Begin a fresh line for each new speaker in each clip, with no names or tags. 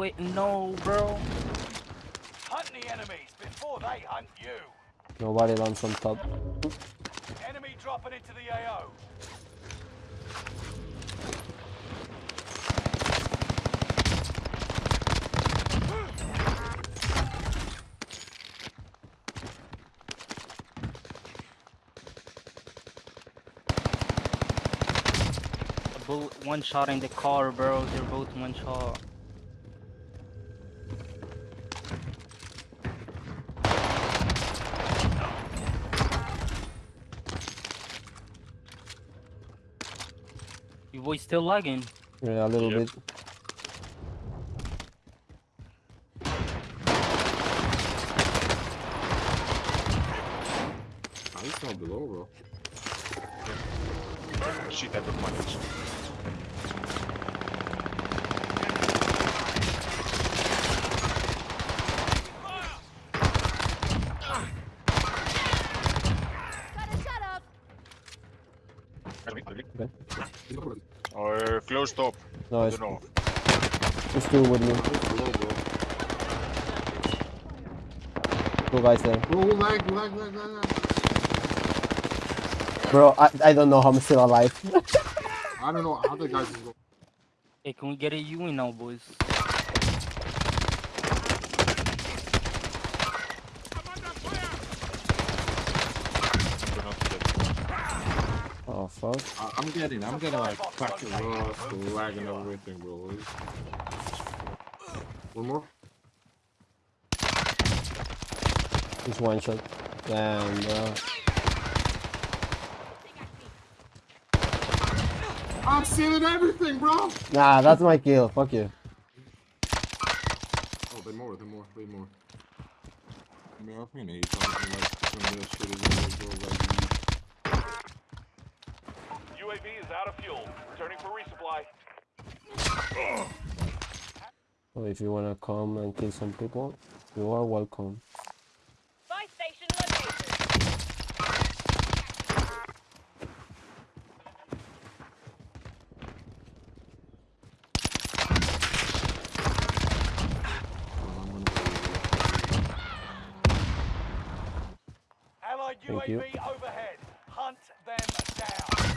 Wait, no, bro.
Hunt the enemies before they hunt you.
Nobody lands on top.
Enemy dropping into the AO.
One shot in the car, bro. They're both one shot. Your voice still lagging.
Yeah, a little
Yep.
bit.
Ah, he's not below, bro.
Shit, I don't manage.
Gotta
He's not
Or close top.
No,
I
it's,
don't know.
it's two with me.
he's below, bro.
Two guys there.
Bro, lag, lag, lag, lag, lag.
Bro, I, I don't know how I'm still alive.
I don't know how the guys is going.
Hey, can we get a U in now, boys?
Do not get.
oh, fuck.
I, I'm getting, I'm getting like fucking lost, lag and everything, bro. One more?
Just one shot. Damn, bro.
I'm seeing everything, bro.
Nah, that's my kill. Fuck you.
Oh, they more, they more, they more. I think he's talking like some of that shit
So if you wanna come and kill some people, you are welcome.
Buy station located.
Allied
Thank you.
UAV overhead. Hunt them down.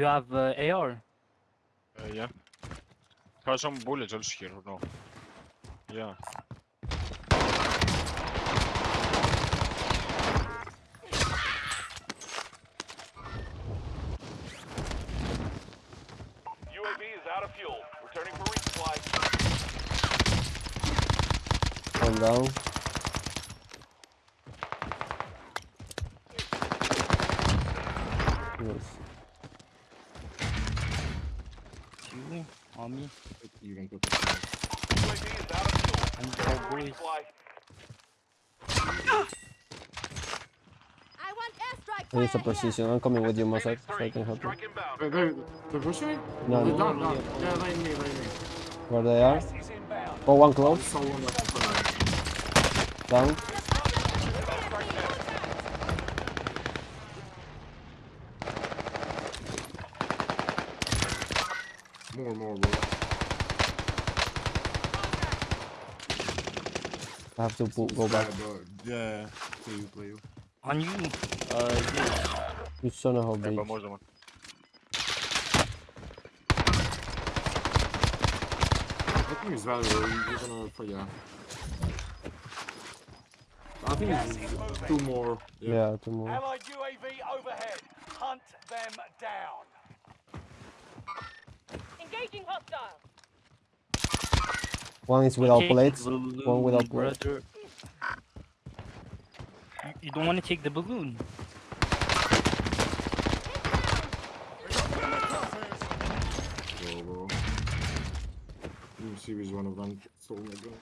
You have uh, AR?
Uh, yeah. Have some bullets also here, or no? Yeah.
UAV is out of fuel. Returning for resupply.
One down. Yes.
You on me?
You can put that
UAV is out of fuel.
And go,
for
boys.
resupply.
I want airstrike
I need
fire
some
here.
precision. I'm coming with you, Mossack, so I can help you.
Strike inbound.
Wait, they're, they're pushing?
No,
They're
no.
down, down. Yeah, lane me, lane me.
Where they are?
Gas is.
Oh, one close.
So one left in front of me.
Down.
More, more, bro.
I have to pull, go back.
Yeah, Play you, play you.
On you? Uh, yeah.
You son of a
Yeah,
bitch.
but more than one.
think it's valuable. You're gonna, for, yeah. I think
Gas
it's two more. Yeah.
Yeah, two more.
Allied UAV overhead. Hunt them down.
One is without
Take
plates.
the
One without
balloon,
plates.
brother. You- You don't want to take the balloon.
Bro, bro. Let me see which one of them stole oh my gun.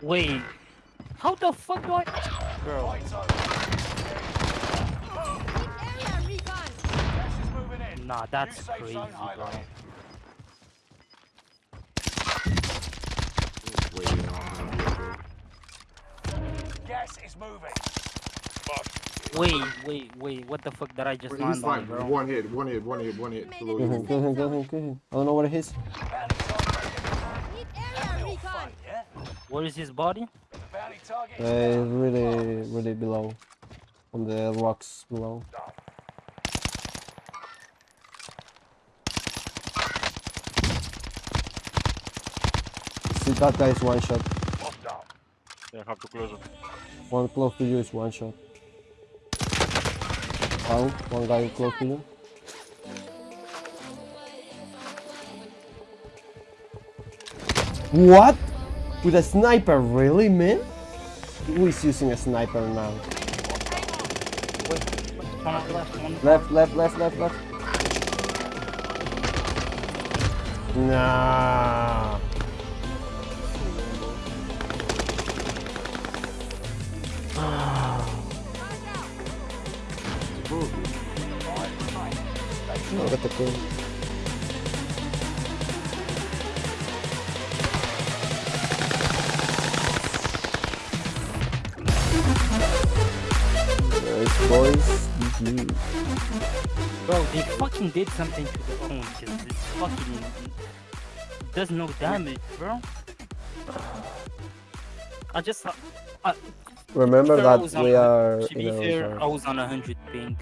Wait, how the fuck do I? Bro, nah, that's crazy, bro.
highlighted.
Just waiting on him, bro.
Gas is moving.
Wait, wait, wait. What the fuck did I just
Wait,
land on, bro?
one hit, one hit, one hit, one hit. Below
Kill him,
you.
kill him, kill him. I don't know what it is.
Bounty target.
Need area
Little
recon.
fun, yeah?
Where is his body?
Uh,
is
it's
down.
really, really below. On the rocks below. That guy is one shot.
Yeah, have to close it.
One close to you is one shot. Down, one guy close to you. What? With a sniper, really, man? Who is using a sniper now?
Wait, one on the left, one.
Left, left, left, left, left. Nah. No, got the. Nice boys. GG.
Bro, they fucking did something to the phone because it fucking does no damage, bro. I just. I,
Remember that we are
to be fair. I was on a hundred ping.